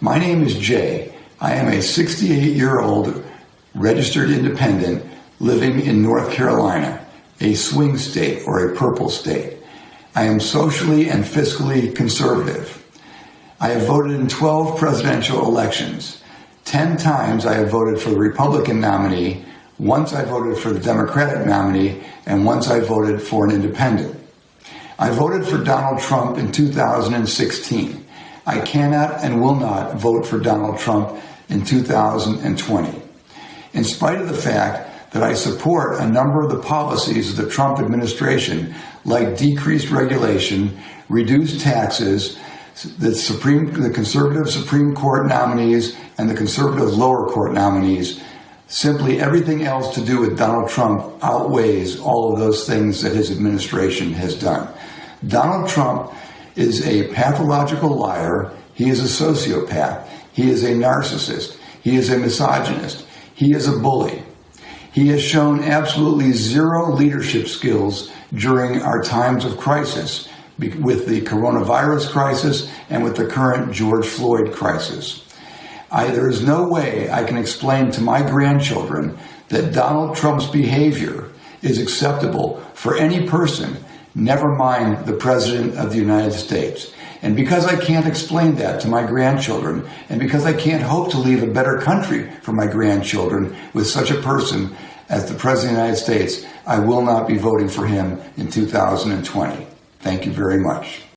My name is Jay. I am a 68 year old registered independent living in North Carolina, a swing state or a purple state. I am socially and fiscally conservative. I have voted in 12 presidential elections. 10 times I have voted for the Republican nominee, once I voted for the Democratic nominee, and once I voted for an independent. I voted for Donald Trump in 2016. I cannot and will not vote for Donald Trump in 2020. In spite of the fact that I support a number of the policies of the Trump administration, like decreased regulation, reduced taxes, the Supreme, the conservative Supreme Court nominees and the conservative lower court nominees, simply everything else to do with Donald Trump outweighs all of those things that his administration has done. Donald Trump is a pathological liar. He is a sociopath. He is a narcissist. He is a misogynist. He is a bully. He has shown absolutely zero leadership skills during our times of crisis with the coronavirus crisis and with the current George Floyd crisis. I, there is no way I can explain to my grandchildren that Donald Trump's behavior is acceptable for any person, never mind the President of the United States. And because I can't explain that to my grandchildren, and because I can't hope to leave a better country for my grandchildren with such a person as the President of the United States, I will not be voting for him in 2020. Thank you very much.